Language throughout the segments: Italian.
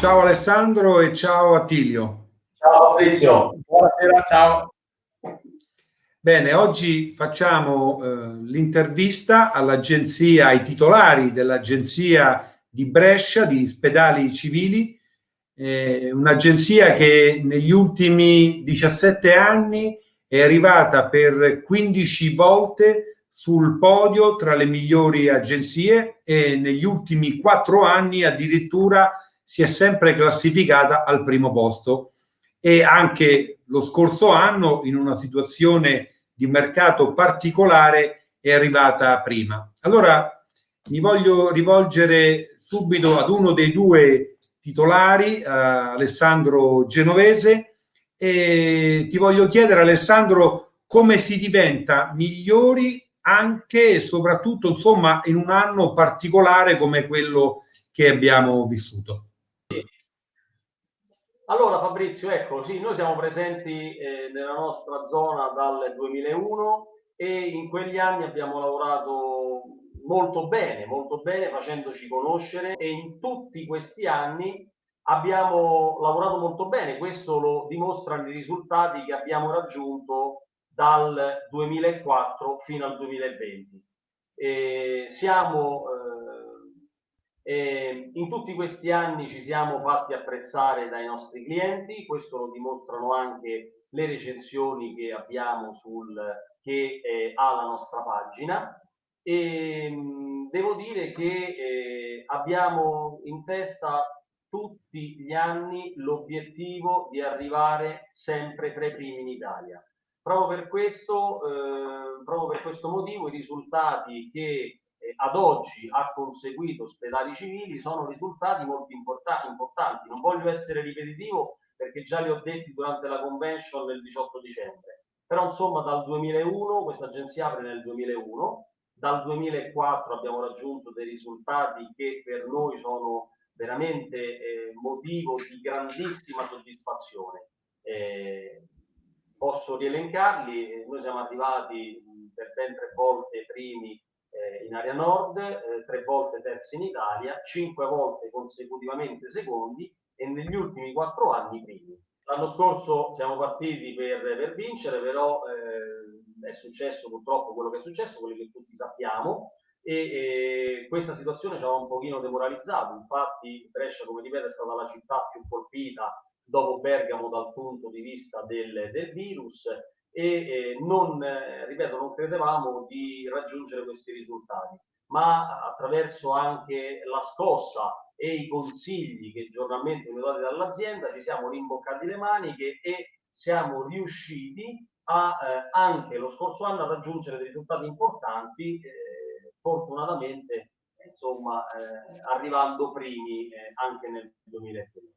Ciao Alessandro e ciao Attilio. Ciao Fabrizio, buonasera, ciao. Bene, oggi facciamo eh, l'intervista all'agenzia, ai titolari dell'agenzia di Brescia di Spedali Civili, eh, un'agenzia che negli ultimi 17 anni è arrivata per 15 volte sul podio tra le migliori agenzie e negli ultimi quattro anni addirittura si è sempre classificata al primo posto e anche lo scorso anno in una situazione di mercato particolare è arrivata prima. Allora mi voglio rivolgere subito ad uno dei due titolari, eh, Alessandro Genovese, e ti voglio chiedere Alessandro come si diventa migliori anche e soprattutto insomma in un anno particolare come quello che abbiamo vissuto. Allora Fabrizio, ecco, sì, noi siamo presenti eh, nella nostra zona dal 2001 e in quegli anni abbiamo lavorato molto bene, molto bene facendoci conoscere e in tutti questi anni abbiamo lavorato molto bene, questo lo dimostrano i risultati che abbiamo raggiunto dal 2004 fino al 2020. E siamo eh, e in tutti questi anni ci siamo fatti apprezzare dai nostri clienti, questo lo dimostrano anche le recensioni che abbiamo sul che eh, ha la nostra pagina e mh, devo dire che eh, abbiamo in testa tutti gli anni l'obiettivo di arrivare sempre tra i primi in Italia. Proprio per questo, eh, proprio per questo motivo i risultati che ad oggi ha conseguito ospedali civili sono risultati molto importa importanti. Non voglio essere ripetitivo perché già li ho detti durante la convention del 18 dicembre. Però insomma dal 2001, questa agenzia apre nel 2001, dal 2004 abbiamo raggiunto dei risultati che per noi sono veramente eh, motivo di grandissima soddisfazione. Eh, posso rielencarli, noi siamo arrivati per ben tre volte primi eh, in area nord, eh, tre volte terzi in Italia, cinque volte consecutivamente secondi e negli ultimi quattro anni primi. L'anno scorso siamo partiti per, per vincere, però eh, è successo purtroppo quello che è successo, quello che tutti sappiamo, e, e questa situazione ci aveva un pochino demoralizzato, infatti Brescia, come ripeto, è stata la città più colpita dopo Bergamo dal punto di vista del, del virus e non, eh, ripeto, non credevamo di raggiungere questi risultati, ma attraverso anche la scossa e i consigli che giornalmente vengono dati dall'azienda ci siamo rimboccati le maniche e siamo riusciti a, eh, anche lo scorso anno a raggiungere dei risultati importanti, eh, fortunatamente insomma, eh, arrivando primi eh, anche nel 2020.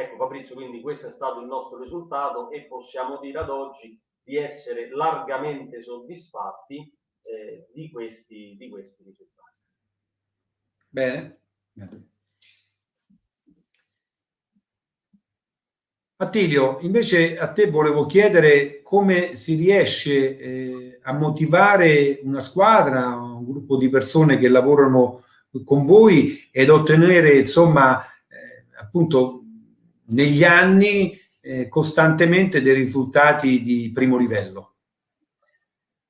Ecco Fabrizio, quindi questo è stato il nostro risultato e possiamo dire ad oggi di essere largamente soddisfatti eh, di, questi, di questi risultati. Bene. Attilio, invece a te volevo chiedere come si riesce eh, a motivare una squadra, un gruppo di persone che lavorano con voi ed ottenere insomma eh, appunto negli anni eh, costantemente dei risultati di primo livello?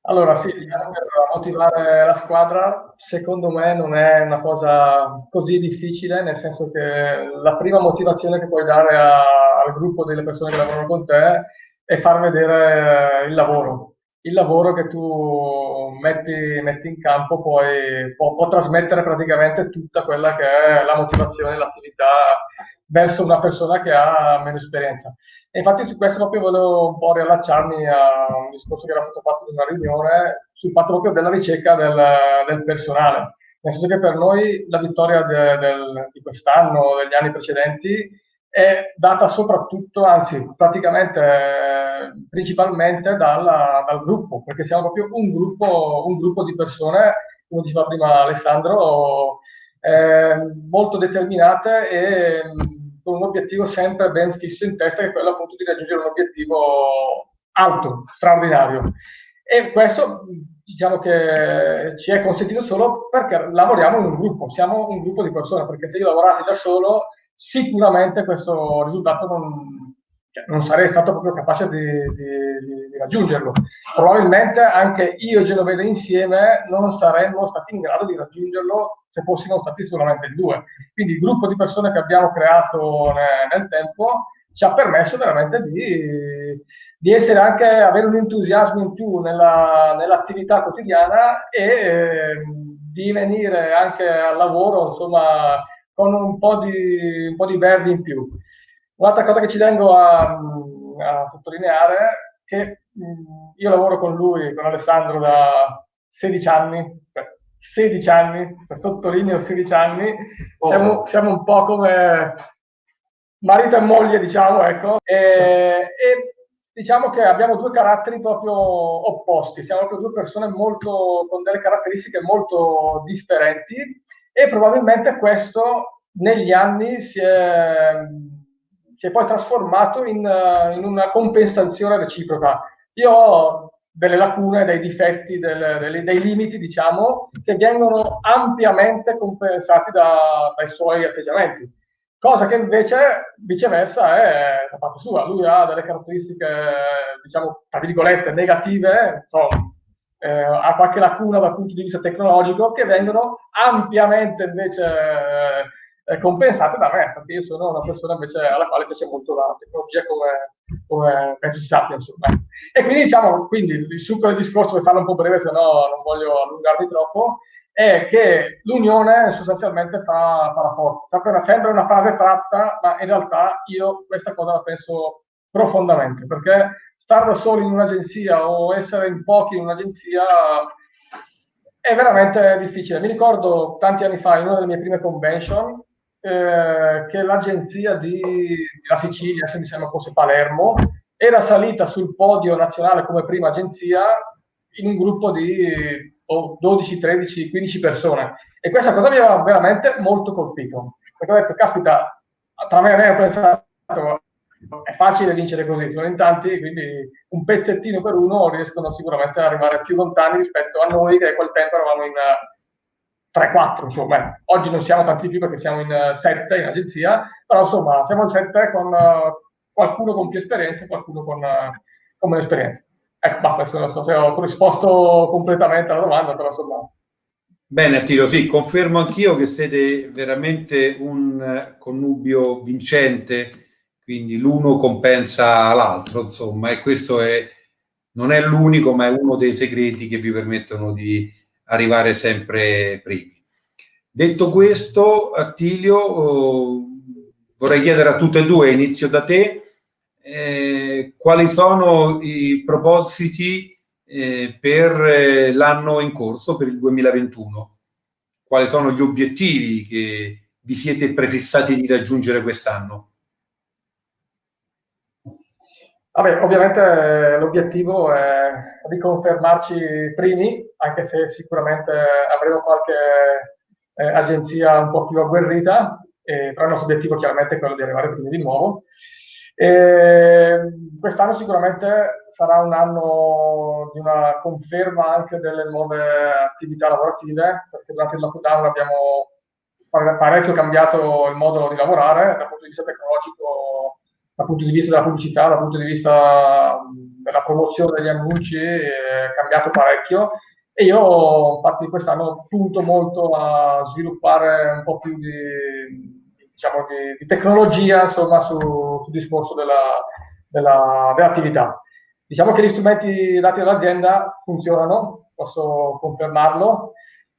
Allora sì, diciamo per motivare la squadra secondo me non è una cosa così difficile, nel senso che la prima motivazione che puoi dare a, al gruppo delle persone che lavorano con te è far vedere il lavoro. Il lavoro che tu metti, metti in campo poi può, può trasmettere praticamente tutta quella che è la motivazione, l'attività verso una persona che ha meno esperienza. E infatti su questo proprio volevo un po' riallacciarmi a un discorso che era stato fatto in una riunione sul fatto proprio della ricerca del, del personale. Nel senso che per noi la vittoria de, del, di quest'anno, degli anni precedenti, è data soprattutto, anzi praticamente principalmente dalla, dal gruppo, perché siamo proprio un gruppo, un gruppo di persone, come diceva prima Alessandro, eh, molto determinate e con un obiettivo sempre ben fisso in testa, che è quello appunto di raggiungere un obiettivo alto, straordinario. E questo diciamo che ci è consentito solo perché lavoriamo in un gruppo, siamo un gruppo di persone, perché se io lavorassi da solo sicuramente questo risultato non, cioè, non sarei stato proprio capace di, di, di, raggiungerlo. Probabilmente anche io e Genovese insieme non saremmo stati in grado di raggiungerlo se fossimo stati solamente in due. Quindi il gruppo di persone che abbiamo creato nel, tempo ci ha permesso veramente di, di essere anche, avere un entusiasmo in più nella, nell'attività quotidiana e eh, di venire anche al lavoro, insomma, con un po' di, un di verdi in più. Un'altra cosa che ci tengo a, a sottolineare è che mh, io lavoro con lui, con Alessandro, da 16 anni, 16 anni, sottolineo 16 anni, siamo, siamo un po' come marito e moglie, diciamo, ecco, e, e, diciamo che abbiamo due caratteri proprio opposti, siamo proprio due persone molto, con delle caratteristiche molto differenti e probabilmente questo negli anni si è si è poi trasformato in, uh, in una compensazione reciproca. Io ho delle lacune, dei difetti, del, dei, dei, limiti, diciamo, che vengono ampiamente compensati da, dai suoi atteggiamenti. Cosa che invece, viceversa, è da parte sua. Lui ha delle caratteristiche, diciamo, tra virgolette, negative, insomma, eh, ha qualche lacuna dal punto di vista tecnologico, che vengono ampiamente invece... Eh, eh, compensate da me, perché io sono una persona invece alla quale piace molto la tecnologia come, come penso si sappia, insomma. E quindi diciamo, quindi il succo del discorso, per farlo un po' breve, se no non voglio allungarmi troppo, è che l'unione sostanzialmente fa, fa la forza. Una, sembra una frase tratta, ma in realtà io questa cosa la penso profondamente, perché stare da soli in un'agenzia o essere in pochi in un'agenzia è veramente difficile. Mi ricordo tanti anni fa, in una delle mie prime convention, eh, che l'agenzia di la Sicilia, se mi sembra fosse Palermo, era salita sul podio nazionale come prima agenzia in un gruppo di oh, 12, 13, 15 persone. E questa cosa mi aveva veramente molto colpito. Perché ho detto, caspita, tra me e me ho pensato, è facile vincere così, sono in tanti, quindi un pezzettino per uno riescono sicuramente ad arrivare più lontani rispetto a noi che quel tempo eravamo in 3-4, insomma, oggi non siamo tanti più perché siamo in 7 in agenzia, però insomma siamo in 7 con uh, qualcuno con più esperienza e qualcuno con, con meno esperienza. Ecco, basta, non so se ho risposto completamente alla domanda, però insomma... Bene Attilio, sì, confermo anch'io che siete veramente un connubio vincente, quindi l'uno compensa l'altro, insomma, e questo è, non è l'unico, ma è uno dei segreti che vi permettono di arrivare sempre primi. Detto questo, Attilio, oh, vorrei chiedere a tutte e due, inizio da te, eh, quali sono i propositi eh, per eh, l'anno in corso, per il 2021? Quali sono gli obiettivi che vi siete prefissati di raggiungere quest'anno? Vabbè, ovviamente l'obiettivo è riconfermarci primi, anche se sicuramente avremo qualche eh, agenzia un po' più agguerrita, eh, però il nostro obiettivo chiaramente è quello di arrivare primi di nuovo. quest'anno sicuramente sarà un anno di una conferma anche delle nuove attività lavorative, perché durante il lockdown abbiamo parecchio cambiato il modo di lavorare dal punto di vista tecnologico dal punto di vista della pubblicità, dal punto di vista della promozione degli annunci, è cambiato parecchio e io infatti quest'anno punto molto a sviluppare un po' più di, diciamo, di, di tecnologia insomma, su, sul discorso della, della, dell'attività. Diciamo che gli strumenti dati dall'azienda funzionano, posso confermarlo,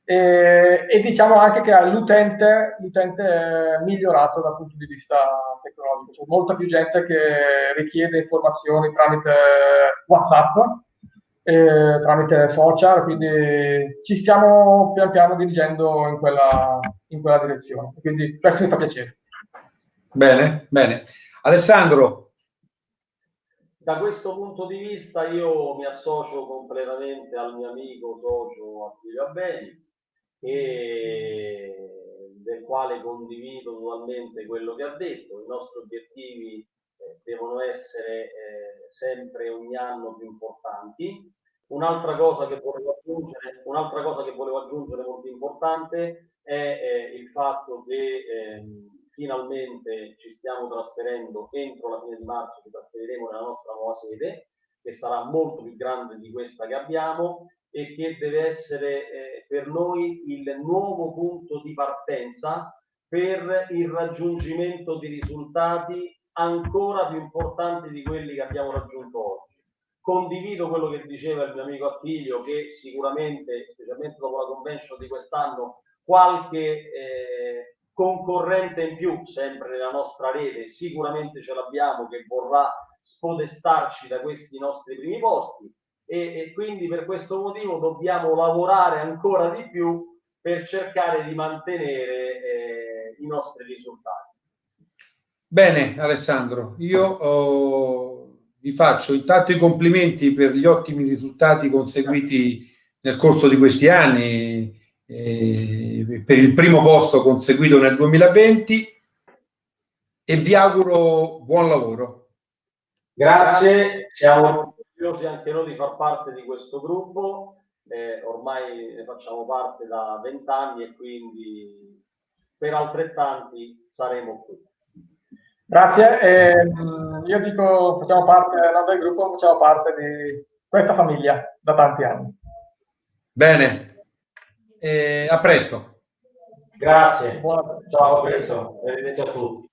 e, e, diciamo anche che l'utente, l'utente è migliorato dal punto di vista tecnologico. C'è molta più gente che richiede informazioni tramite WhatsApp, eh, tramite social, quindi ci stiamo pian piano dirigendo in quella, in quella direzione. Quindi questo mi fa piacere. Bene, bene. Alessandro. Da questo punto di vista io mi associo completamente al mio amico socio Attilio Abbeni e del quale condivido totalmente quello che ha detto. I nostri obiettivi eh, devono essere eh, sempre ogni anno più importanti. Un'altra cosa che volevo aggiungere, un'altra cosa che volevo aggiungere molto importante è eh, il fatto che ehm, finalmente ci stiamo trasferendo entro la fine di marzo, ci trasferiremo nella nostra nuova sede, che sarà molto più grande di questa che abbiamo e che deve essere per noi il nuovo punto di partenza per il raggiungimento di risultati ancora più importanti di quelli che abbiamo raggiunto oggi. Condivido quello che diceva il mio amico Attilio, che sicuramente, specialmente dopo la convention di quest'anno, qualche eh, concorrente in più, sempre nella nostra rete, sicuramente ce l'abbiamo, che vorrà spodestarci da questi nostri primi posti e, e quindi per questo motivo dobbiamo lavorare ancora di più per cercare di mantenere eh, i nostri risultati. Bene Alessandro, io oh, vi faccio intanto i complimenti per gli ottimi risultati conseguiti nel corso di questi anni, eh, per il primo posto conseguito nel 2020 e vi auguro buon lavoro. Grazie, siamo orgogliosi anche noi di far parte di questo gruppo, eh, ormai ne facciamo parte da vent'anni e quindi per altrettanti saremo qui. Grazie, eh, io dico facciamo parte non del gruppo, facciamo parte di questa famiglia da tanti anni. Bene, eh, a presto. Grazie, ciao, a presto, arrivederci a tutti.